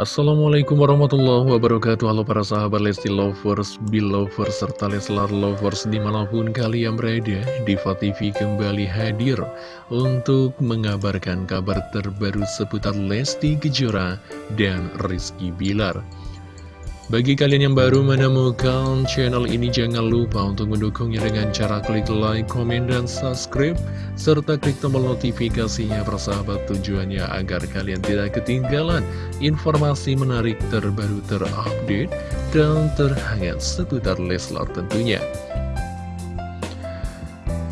Assalamualaikum warahmatullahi wabarakatuh. Halo para sahabat Lesti Lovers, Belovers, serta Leslar Lovers di mana pun kalian berada Diva TV kembali hadir untuk mengabarkan kabar terbaru seputar Lesti Kejora dan Rizky Bilar bagi kalian yang baru menemukan channel ini, jangan lupa untuk mendukungnya dengan cara klik like, komen, dan subscribe, serta klik tombol notifikasinya persahabat tujuannya agar kalian tidak ketinggalan informasi menarik terbaru terupdate dan terhangat seputar Leslar tentunya.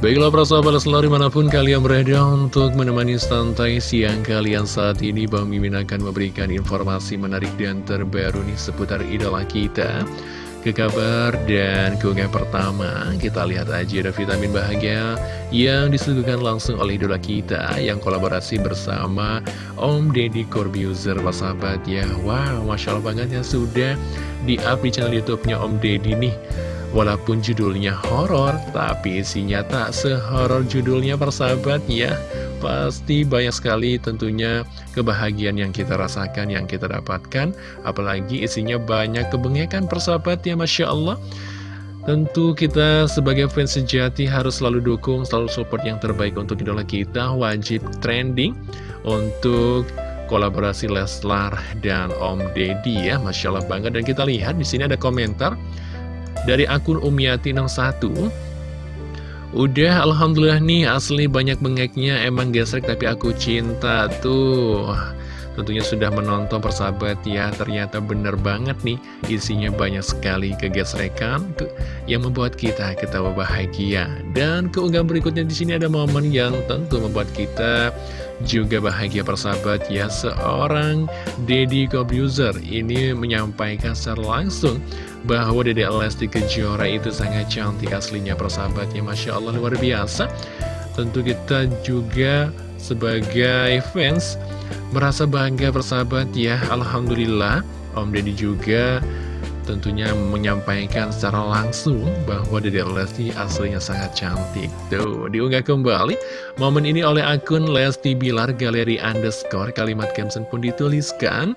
Baiklah para sahabat Leslar di mana pun kalian berada untuk menemani santai siang kalian saat ini Bang Mimin akan memberikan informasi menarik dan terbaru nih seputar idola kita. Ke kabar dan keunggah pertama kita lihat aja ada vitamin bahagia yang disuguhkan langsung oleh idola kita Yang kolaborasi bersama Om Deddy Corbuzier. Sahabat ya. Wow Masya Allah banget ya sudah di up di channel Youtubenya Om Deddy nih Walaupun judulnya horor, tapi isinya tak sehoror judulnya persahabat ya. Pasti banyak sekali tentunya kebahagiaan yang kita rasakan, yang kita dapatkan. Apalagi isinya banyak kebengekan persahabat ya Masya Allah. Tentu kita sebagai fans sejati harus selalu dukung, selalu support yang terbaik untuk idola kita. Wajib trending untuk kolaborasi Leslar dan Om Deddy ya. Masya Allah banget. Dan kita lihat di sini ada komentar dari akun Umiati61 Udah Alhamdulillah nih asli banyak bengeknya emang gesrek tapi aku cinta tuh Tentunya sudah menonton persahabat ya. Ternyata bener banget nih Isinya banyak sekali kegesrekan ke Yang membuat kita ketawa bahagia. Dan keunggahan berikutnya di sini ada momen yang tentu membuat kita juga bahagia persahabat ya. Seorang Deddy Kobuser ini menyampaikan secara langsung bahwa Dede Lesti Kejora itu sangat cantik aslinya persahabatnya Masya Allah luar biasa. Tentu kita juga sebagai fans merasa bangga persahabat ya. Alhamdulillah Om Deddy juga tentunya menyampaikan secara langsung bahwa Dede Lesti aslinya sangat cantik. Tuh diunggah kembali momen ini oleh akun Lesti Bilar Galeri Underscore. Kalimat caption pun dituliskan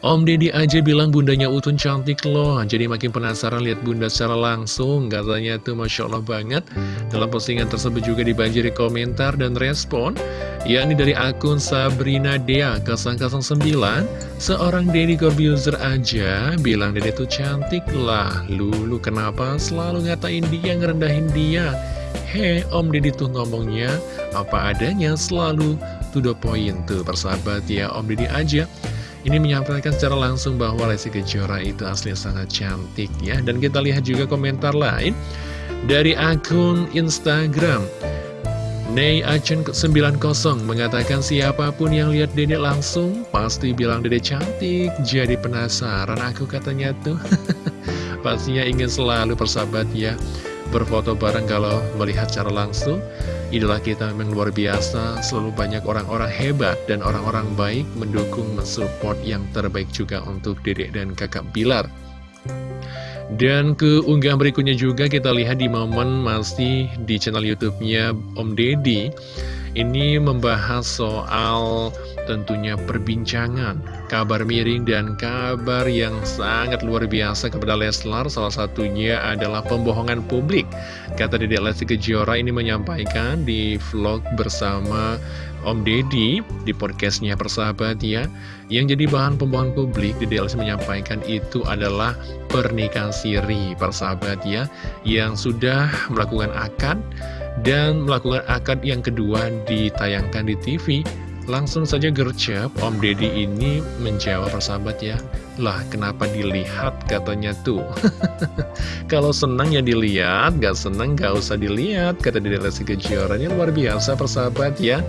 Om Deddy aja bilang bundanya Utun cantik loh. Jadi makin penasaran lihat bunda secara langsung. Katanya tuh Masya Allah banget. Dalam postingan tersebut juga dibanjiri komentar dan respon yakni dari akun Sabrina Dea 009 Seorang Deddy Corbuzier aja bilang Deddy tuh cantik lah. Lulu kenapa selalu ngatain dia, ngerendahin dia? Hei Om Deddy tuh ngomongnya apa adanya selalu. To the point tuh persahabat ya Om Deddy aja ini menyampaikan secara langsung bahwa Lesti Kejora itu asli sangat cantik ya. Dan kita lihat juga komentar lain dari akun Instagram. Nei Acun 90 mengatakan siapa pun yang lihat Dede langsung pasti bilang Dede cantik. Jadi penasaran aku katanya tuh. Pastinya ingin selalu persahabat ya berfoto bareng kalau melihat secara langsung. Idola kita memang luar biasa, selalu banyak orang-orang hebat dan orang-orang baik mendukung, mensupport yang terbaik juga untuk dedek dan kakak Bilar. Dan keunggahan berikutnya juga kita lihat di momen masih di channel YouTube-nya Om Deddy. Ini membahas soal tentunya perbincangan, kabar miring dan kabar yang sangat luar biasa kepada Leslar. Salah satunya adalah pembohongan publik. Kata Dede Lesti Kejora ini menyampaikan di vlog bersama Om Deddy di podcastnya persahabat ya. Yang jadi bahan pembohongan publik Dede Lesti menyampaikan itu adalah pernikahan siri persahabat ya. Yang sudah melakukan akad dan melakukan akad yang kedua ditayangkan di TV Langsung saja gercep, Om Deddy ini menjawab persahabat ya Lah kenapa dilihat? katanya tuh. Kalau senang ya dilihat, gak senang gak usah dilihat Kata Deddy Lesti Kejora ini luar biasa persahabat ya.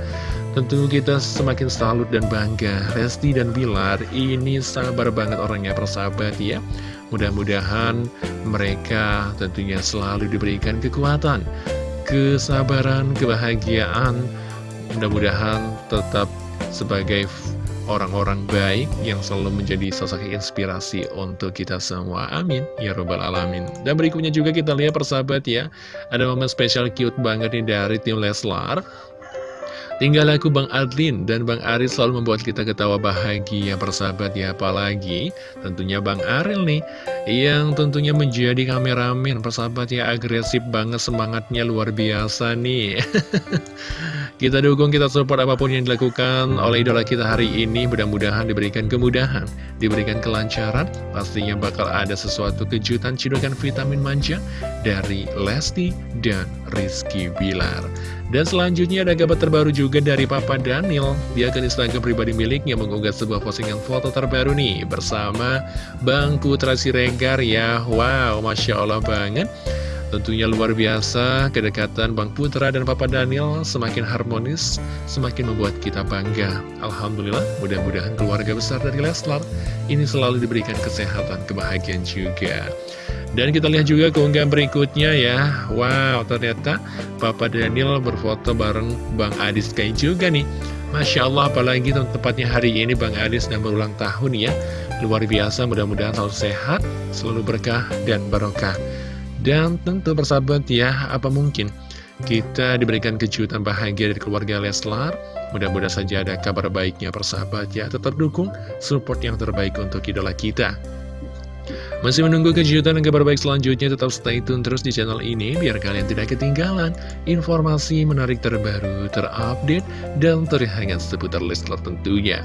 Tentu kita semakin salut dan bangga. Lesti dan Bilar ini sabar banget orangnya persahabat ya. Mudah-mudahan mereka tentunya selalu diberikan kekuatan kesabaran, kebahagiaan. Mudah-mudahan tetap sebagai orang-orang baik yang selalu menjadi sosok inspirasi untuk kita semua. Amin. Ya Robbal Alamin. Dan berikutnya juga kita lihat persahabat ya. Ada momen spesial cute banget nih dari tim Leslar. Tinggal aku Bang Adlin dan Bang Aril selalu membuat kita ketawa bahagia persahabat ya Apalagi tentunya Bang Aril nih Yang tentunya menjadi kameramen persahabat ya agresif banget semangatnya luar biasa nih. Kita dukung, kita support apa pun yang dilakukan oleh idola kita hari ini Mudah-mudahan diberikan kemudahan, diberikan kelancaran Pastinya bakal ada sesuatu kejutan cidukan vitamin manja dari Lesti dan Rizky Bilar dan selanjutnya ada kabar terbaru juga dari Papa Daniel. Dia akan Instagram pribadi miliknya mengunggah sebuah postingan foto terbaru nih bersama Bang Putra Siregar ya. Wow, Masya Allah banget. Tentunya luar biasa kedekatan Bang Putra dan Papa Daniel semakin harmonis, semakin membuat kita bangga. Alhamdulillah, mudah-mudahan keluarga besar dari Leslar ini selalu diberikan kesehatan, kebahagiaan juga. Dan kita lihat juga keunggahan berikutnya ya. Wow ternyata Papa Daniel berfoto bareng Bang Adis kayak juga nih. Masya Allah apalagi tepatnya hari ini Bang Adis sedang berulang tahun ya. Luar biasa mudah-mudahan selalu sehat Selalu berkah dan barokah. Dan tentu bersahabat ya Apa mungkin kita diberikan kejutan bahagia dari keluarga Leslar? Mudah-mudahan saja ada kabar baiknya persahabat ya. Tetap dukung support yang terbaik untuk idola kita masih menunggu kejutan dan kabar baik selanjutnya, tetap stay tune terus di channel ini biar kalian tidak ketinggalan informasi menarik terbaru, terupdate, dan terhangat seputar Leslar tentunya.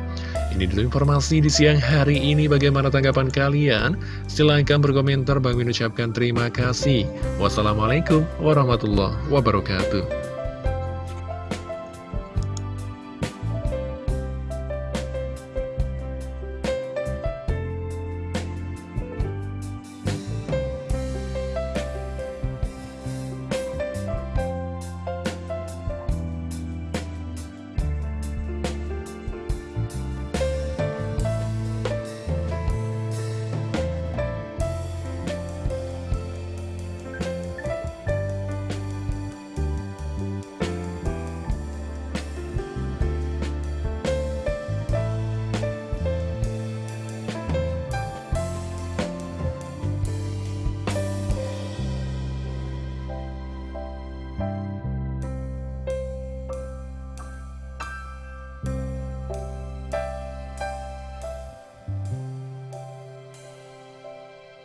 Ini dulu informasi di siang hari ini, bagaimana tanggapan kalian? Silahkan berkomentar, Bang ucapkan terima kasih. Wassalamualaikum warahmatullahi wabarakatuh.